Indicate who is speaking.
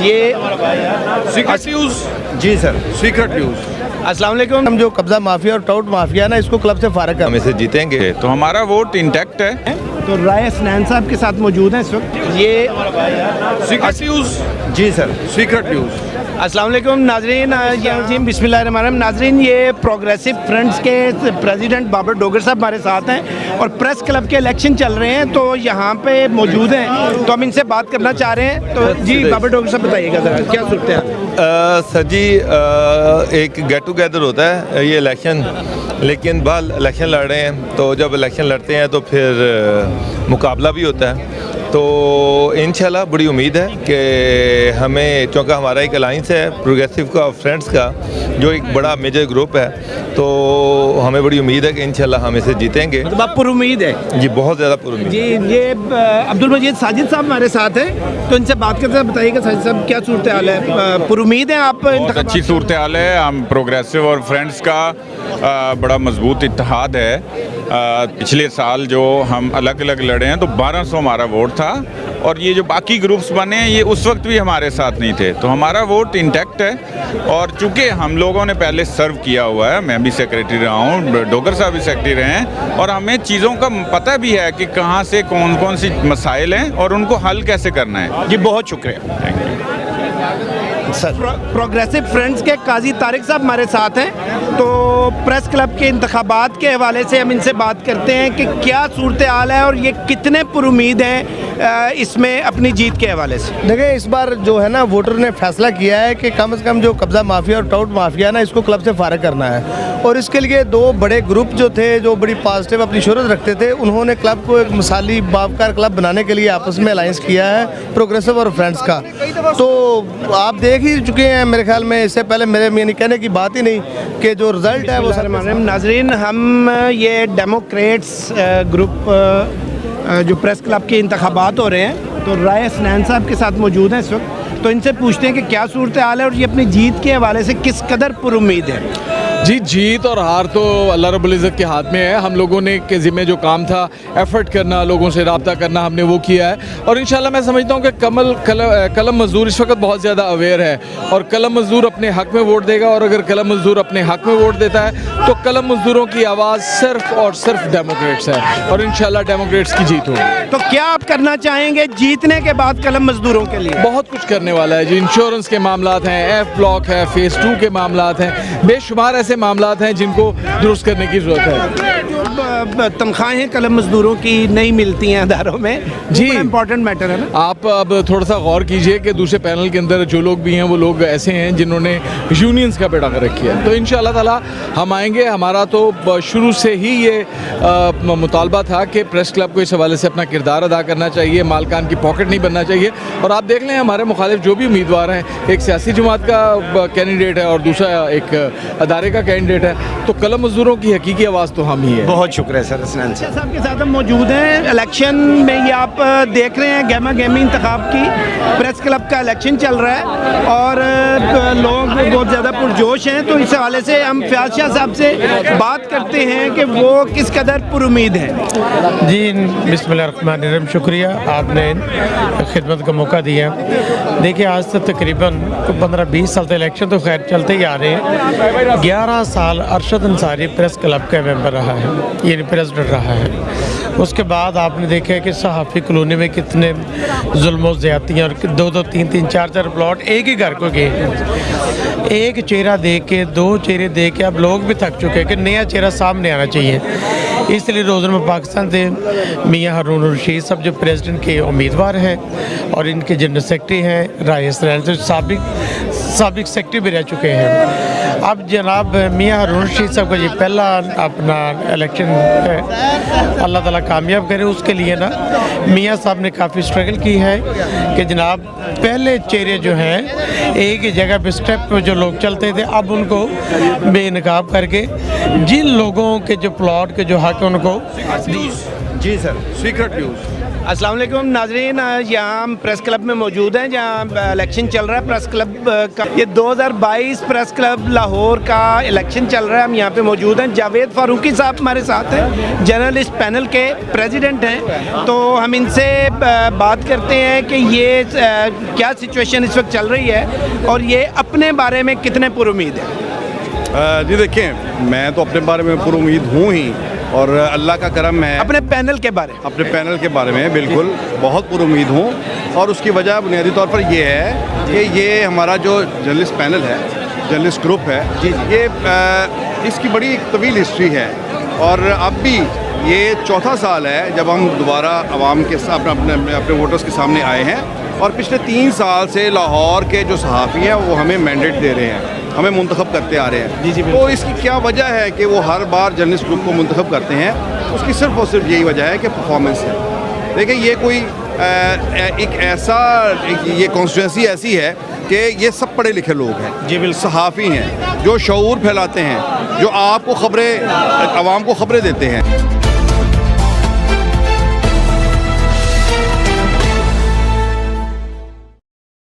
Speaker 1: یہ
Speaker 2: secret news
Speaker 1: جی sir.
Speaker 2: Secret news
Speaker 1: السلام علیکم. ہم جو قبضہ مافیا اور ٹاؤٹ مافیا ہے نا اس کو کلب سے فارغ
Speaker 3: ہم اسے جیتیں گے۔
Speaker 2: تو ہمارا ووٹ انٹیکٹ ہے۔
Speaker 1: تو رائے اسنین صاحب کے ساتھ موجود ہیں اس وقت؟ یہ
Speaker 2: سیکرٹ نیوز
Speaker 1: جی سر.
Speaker 2: سیکرٹ نیوز
Speaker 1: السلام علیکم ناظرین جی بسم اللہ الرحمن الرحیم. ناظرین یہ پروگریسو فرنٹس کے پریزیڈنٹ بابر ڈوگر صاحب ہمارے ساتھ ہیں اور پریس کلب کے الیکشن چل رہے ہیں تو یہاں پہ موجود ہیں۔ تو ہم ان سے بات کرنا چاہ رہے ہیں۔ تو جی بابر ڈوگر صاحب بتائیے گا ذرا کیا صورت ہے؟
Speaker 3: سر جی ایک گیٹ ٹوگیدر ہوتا ہے یہ الیکشن لیکن بال الیکشن لڑ رہے ہیں تو جب الیکشن لڑتے ہیں تو پھر مقابلہ بھی ہوتا ہے۔ تو انشاءاللہ بڑی امید ہے کہ ہمیں چونکہ ہمارا ایک الائنس ہے پروگریسو کا فرینڈس کا جو ایک بڑا میجر گروپ ہے تو ہمیں بڑی امید ہے کہ انشاءاللہ ہم اسے جیتیں گے۔
Speaker 1: مطلب آپ پر امید ہے؟
Speaker 3: جی بہت زیادہ پر امید۔
Speaker 1: جی یہ عبد المجید ساجد صاحب ہمارے ساتھ ہیں تو ان سے بات کرتے ہیں بتائیے گا ساجد صاحب کیا صورت حال ہے پر امید ہیں آپ
Speaker 2: بہت اچھی صورتحال ہے۔ ہم پروگریسو اور فرینڈس کا بڑا مضبوط اتحاد ہے۔ پچھلے سال جو ہم الگ الگ لڑے ہیں تو بارہ سو ہمارا ووٹ تھا اور یہ جو باقی گروپس بنے ہیں یہ اس وقت بھی ہمارے ساتھ نہیں تھے۔ تو ہمارا ووٹ انٹیکٹ ہے اور چونکہ ہم لوگوں نے پہلے سرو کیا ہوا ہے میں بھی سیکریٹری رہا ہوں ڈوگر صاحب بھی سیکریٹری رہے ہیں اور ہمیں چیزوں کا پتہ بھی ہے کہ کہاں سے کون کون سی مسائل ہیں اور ان کو حل کیسے کرنا ہے۔
Speaker 1: جی بہت شکریہ۔
Speaker 2: تھینک یو
Speaker 1: پروگریسو فرینڈس کے قاضی طارق صاحب ہمارے ساتھ ہیں۔ تو پریس کلب کے انتخابات کے حوالے سے ہم ان سے بات کرتے ہیں کہ کیا صورتحال ہے اور یہ کتنے پر امید ہیں اس میں اپنی جیت کے حوالے سے۔
Speaker 4: دیکھیں اس بار جو ہے نا ووٹر نے فیصلہ کیا ہے کہ کم از کم جو قبضہ مافیا اور ٹاؤٹ مافیا ہے نا اس کو کلب سے فارغ کرنا ہے۔ اور اس کے لیے دو بڑے گروپ جو تھے جو بڑی پازیٹیو اپنی شہرت رکھتے تھے انہوں نے کلب کو ایک مثالی باوکار کلب بنانے کے لیے آپس میں الائنس کیا ہے پروگریسو اور فرینڈس کا۔ تو آپ دیکھ ہی چکے ہیں میرے خیال میں اس سے پہلے میرے یعنی کہنے کی بات ہی نہیں کہ جو رزلٹ ہے وہ سارے
Speaker 1: ناظرین ہم یہ ڈیموکریٹس گروپ جو پریس کلب کے انتخابات ہو رہے ہیں، تو رائے اسنین صاحب کے ساتھ موجود ہیں اس وقت، تو ان سے پوچھتے ہیں کہ کیا صورتحال ہے اور یہ اپنی جیت کے حوالے سے کس قدر پر امید ہے؟
Speaker 5: جی جیت اور ہار تو اللہ رب العزت کے ہاتھ میں ہے۔ ہم لوگوں نے کے ذمہ جو کام تھا ایفرٹ کرنا لوگوں سے رابطہ کرنا ہم نے وہ کیا ہے۔ اور انشاءاللہ میں سمجھتا ہوں کہ کمل قلم مزدور اس وقت بہت زیادہ اویئر ہے۔ اور قلم مزدور اپنے حق میں ووٹ دے گا اور اگر قلم مزدور اپنے حق میں ووٹ دیتا ہے تو قلم مزدوروں کی آواز صرف اور صرف ڈیموکریٹس ہے۔ اور انشاءاللہ ڈیموکریٹس کی جیت ہوگی۔
Speaker 1: تو کیا آپ کرنا چاہیں گے جیتنے کے بعد قلم مزدوروں کے لیے؟
Speaker 5: بہت کچھ کرنے والا ہے جی۔ انشورنس کے معاملات ہیں ایف بلاک ہے فیس ٹو کے معاملات ہیں۔ بے شمار ایسے معاملات ہیں جن کو درست کرنے کی ضرورت ہے۔
Speaker 1: تنخواہیں قلم مزدوروں کی نہیں ملتی ہیں اداروں میں.
Speaker 5: جی۔
Speaker 1: امپورٹنٹ میٹر ہے نا؟
Speaker 5: آپ اب تھوڑا سا غور کیجیے کہ دوسرے پینل کے اندر جو لوگ بھی ہیں وہ لوگ ایسے ہیں جنہوں نے یونینز کا بیڑا کر رکھی ہے۔ تو ان شاء اللہ تعالیٰ ہم آئیں گے۔ ہمارا تو شروع سے ہی یہ مطالبہ تھا کہ پریس کلب کو اس حوالے سے اپنا کردار ادا کرنا چاہیے مالکان کی پاکٹ نہیں بننا چاہیے۔ اور آپ دیکھ لیں ہمارے مخالف جو بھی امیدوار ہیں ایک سیاسی جماعت کا کینڈیڈیٹ ہے اور دوسرا ایک ادارے کا کینڈیڈیٹ ہے۔ تو قلم مزدوروں کی حقیقی آواز تو ہم ہی ہے
Speaker 1: بہت شکریہ سر اسنان صاحب کے ساتھ ہم موجود ہیں۔ الیکشن میں یہ آپ دیکھ رہے ہیں گیما گیمی انتخاب کی۔ پریس کلب کا الیکشن چل رہا ہے اور لوگ بہت زیادہ پرجوش ہیں۔ تو اس حوالے سے ہم فیاض شاہ صاحب سے بات کرتے ہیں کہ وہ کس قدر پر امید ہیں۔
Speaker 6: جی بسم اللہ الرحمن الرحیم۔ شکریہ آپ نے خدمت کا موقع دیا۔ دیکھیے آج سے تقریباً پندرہ بیس سال سے الیکشن تو خیر چلتے ہی آ رہے ہیں۔ گیارہ سال ارشد انصاری پریس کلب کا ممبر رہا ہے۔ یعنی پریزیڈنٹ رہا ہے۔ اس کے بعد آپ نے دیکھا کہ صحافی کالونی میں کتنے ظلم و زیادتیاں اور دو دو تین تین چار چار پلاٹ ایک ہی گھر کو گئے ہیں۔ ایک چہرہ دیکھ کے، دو چہرے دیکھ کے اب لوگ بھی تھک چکے ہیں کہ نیا چہرہ سامنے آنا چاہیے۔ اس لیے روزنامہ پاکستان سے میاں ہارون الرشید صاحب جو پریزیڈنٹ کے امیدوار ہیں اور ان کے جنرل سیکرٹری ہیں، رائے اسرائیل سے سابق سابق سیکرٹری بھی رہ چکے ہیں۔ اب جناب میاں ہارون رشید صاحب کا یہ پہلا اپنا الیکشن اللہ تعالیٰ کامیاب کرے اس کے لیے نا۔ میاں صاحب نے کافی اسٹرگل کی ہے کہ جناب پہلے چہرے جو ہیں، ایک ہی جگہ پہ اسٹیپ پہ جو لوگ چلتے تھے، اب ان کو بے نقاب کر کے جن لوگوں کے جو پلاٹ کے جو حق ان کو۔
Speaker 1: جی, جی سر
Speaker 2: سیکرٹ نیوز
Speaker 1: السلام علیکم، ناظرین یہاں ہم پریس کلب میں موجود ہیں جہاں الیکشن چل رہا ہے۔ پریس کلب کا یہ دو ہزار بائیس پریس کلب لاہور کا الیکشن چل رہا ہے۔ ہم یہاں پہ موجود ہیں۔ جاوید فاروقی صاحب ہمارے ساتھ ہیں۔ جرنلسٹ پینل کے پریزیڈنٹ ہیں۔ تو ہم ان سے بات کرتے ہیں کہ یہ کیا سچویشن اس وقت چل رہی ہے اور یہ اپنے بارے میں کتنے پر
Speaker 7: امید ہیں جی دیکھیں، میں تو اپنے بارے میں پر امید ہوں ہی۔ اور اللہ کا کرم
Speaker 1: ہے اپنے پینل کے بارے
Speaker 7: اپنے پینل کے بارے میں بالکل بہت پر امید ہوں۔ اور اس کی وجہ بنیادی طور پر یہ ہے کہ یہ ہمارا جو جرنلسٹ پینل ہے جرنلسٹ گروپ ہے جی، جی۔ یہ اس کی بڑی طویل ہسٹری ہے۔ اور اب بھی یہ چوتھا سال ہے جب ہم دوبارہ عوام کے ساتھ اپنے اپنے ووٹرز کے سامنے آئے ہیں۔ اور پچھلے تین سال سے لاہور کے جو صحافی ہیں وہ ہمیں مینڈیٹ دے رہے ہیں۔ ہمیں منتخب کرتے آ رہے
Speaker 1: ہیں۔ جی
Speaker 7: جی تو اس کی کیا وجہ ہے کہ وہ ہر بار جرنلسٹ گروپ کو منتخب کرتے ہیں؟ اس کی صرف اور صرف یہی وجہ ہے کہ پرفارمنس ہے۔ دیکھیں یہ کوئی ایک ایسا یہ کانسٹیچوینسی ایسی ہے کہ یہ سب پڑھے لکھے لوگ ہیں۔ جی بالکل۔ صحافی ہیں جو شعور پھیلاتے ہیں جو آپ کو خبریں عوام کو خبریں دیتے ہیں۔